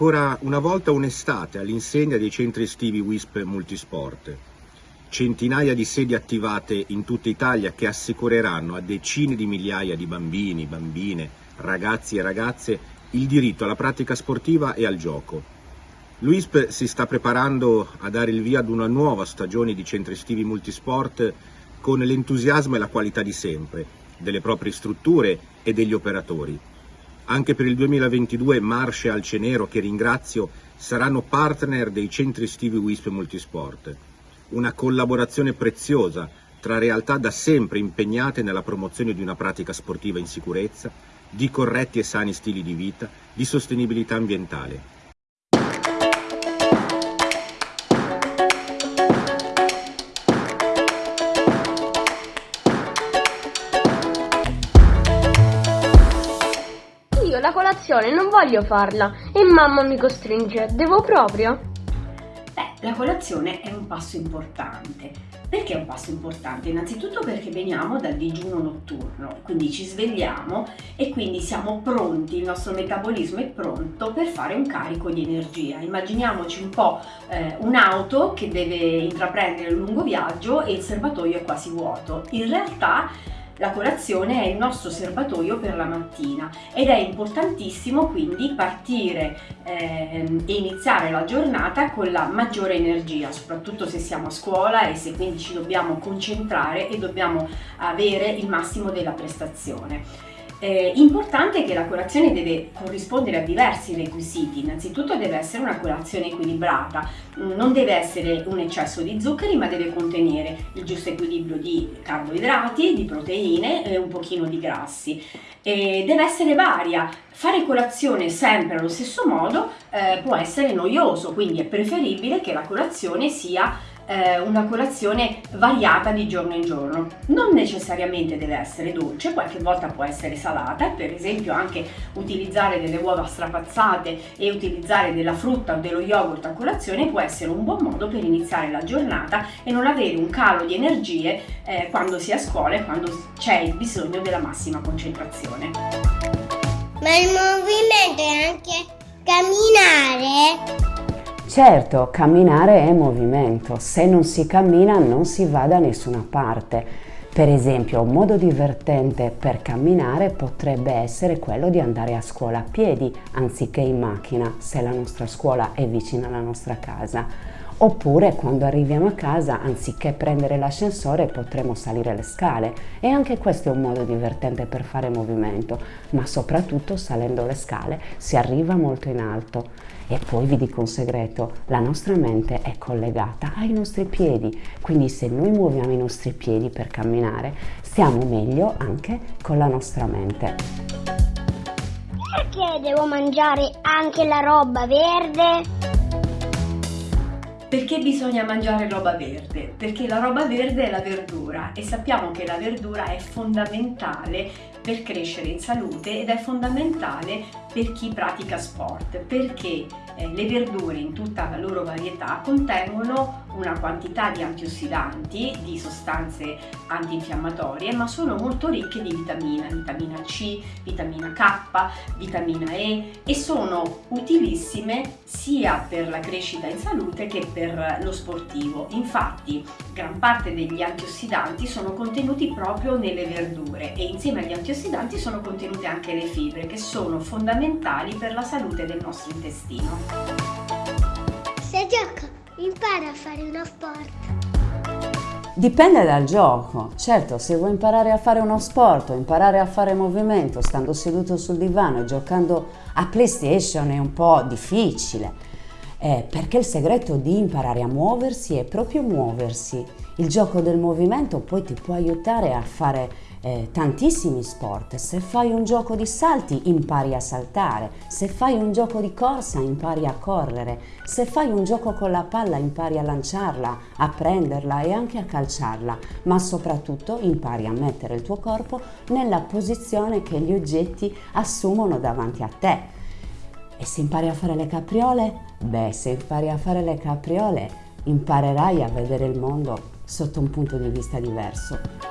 Ancora una volta un'estate all'insegna dei centri estivi WISP Multisport. Centinaia di sedi attivate in tutta Italia che assicureranno a decine di migliaia di bambini, bambine, ragazzi e ragazze il diritto alla pratica sportiva e al gioco. L'UISP si sta preparando a dare il via ad una nuova stagione di centri estivi multisport con l'entusiasmo e la qualità di sempre, delle proprie strutture e degli operatori. Anche per il 2022 Marcia e Alcenero, che ringrazio, saranno partner dei centri estivi WISP Multisport. Una collaborazione preziosa tra realtà da sempre impegnate nella promozione di una pratica sportiva in sicurezza, di corretti e sani stili di vita, di sostenibilità ambientale. La colazione non voglio farla e mamma mi costringe. Devo proprio? Beh, la colazione è un passo importante. Perché è un passo importante? Innanzitutto perché veniamo dal digiuno notturno, quindi ci svegliamo e quindi siamo pronti, il nostro metabolismo è pronto per fare un carico di energia. Immaginiamoci un po' eh, un'auto che deve intraprendere un lungo viaggio e il serbatoio è quasi vuoto. In realtà la colazione è il nostro serbatoio per la mattina ed è importantissimo quindi partire eh, e iniziare la giornata con la maggiore energia, soprattutto se siamo a scuola e se quindi ci dobbiamo concentrare e dobbiamo avere il massimo della prestazione. Eh, importante che la colazione deve corrispondere a diversi requisiti, innanzitutto deve essere una colazione equilibrata, mm, non deve essere un eccesso di zuccheri ma deve contenere il giusto equilibrio di carboidrati, di proteine e un pochino di grassi. E deve essere varia, fare colazione sempre allo stesso modo eh, può essere noioso, quindi è preferibile che la colazione sia eh, una colazione variata di giorno in giorno. Non necessariamente deve essere dolce, qualche volta può essere salata, per esempio anche utilizzare delle uova strapazzate e utilizzare della frutta o dello yogurt a colazione può essere un buon modo per iniziare la giornata e non avere un calo di energie eh, quando si è a scuola e quando c'è il bisogno della massima concentrazione. Ma il movimento è anche camminare? Certo, camminare è movimento, se non si cammina non si va da nessuna parte. Per esempio, un modo divertente per camminare potrebbe essere quello di andare a scuola a piedi anziché in macchina, se la nostra scuola è vicina alla nostra casa. Oppure quando arriviamo a casa, anziché prendere l'ascensore, potremo salire le scale. E anche questo è un modo divertente per fare movimento, ma soprattutto salendo le scale si arriva molto in alto. E poi vi dico un segreto, la nostra mente è collegata ai nostri piedi, quindi se noi muoviamo i nostri piedi per camminare, stiamo meglio anche con la nostra mente. Perché devo mangiare anche la roba verde? Perché bisogna mangiare roba verde? Perché la roba verde è la verdura e sappiamo che la verdura è fondamentale per crescere in salute ed è fondamentale per chi pratica sport perché eh, le verdure in tutta la loro varietà contengono una quantità di antiossidanti, di sostanze antinfiammatorie, ma sono molto ricche di vitamina, vitamina C, vitamina K, vitamina E e sono utilissime sia per la crescita in salute che per lo sportivo. Infatti gran parte degli antiossidanti sono contenuti proprio nelle verdure e insieme agli antiossidanti sono contenute anche le fibre che sono fondamentali per la salute del nostro intestino. Se gioco, impara a fare uno sport. Dipende dal gioco, certo se vuoi imparare a fare uno sport o imparare a fare movimento stando seduto sul divano e giocando a PlayStation è un po' difficile, eh, perché il segreto di imparare a muoversi è proprio muoversi. Il gioco del movimento poi ti può aiutare a fare eh, tantissimi sport. Se fai un gioco di salti impari a saltare, se fai un gioco di corsa impari a correre, se fai un gioco con la palla impari a lanciarla, a prenderla e anche a calciarla, ma soprattutto impari a mettere il tuo corpo nella posizione che gli oggetti assumono davanti a te. E se impari a fare le capriole? Beh, se impari a fare le capriole imparerai a vedere il mondo sotto un punto di vista diverso.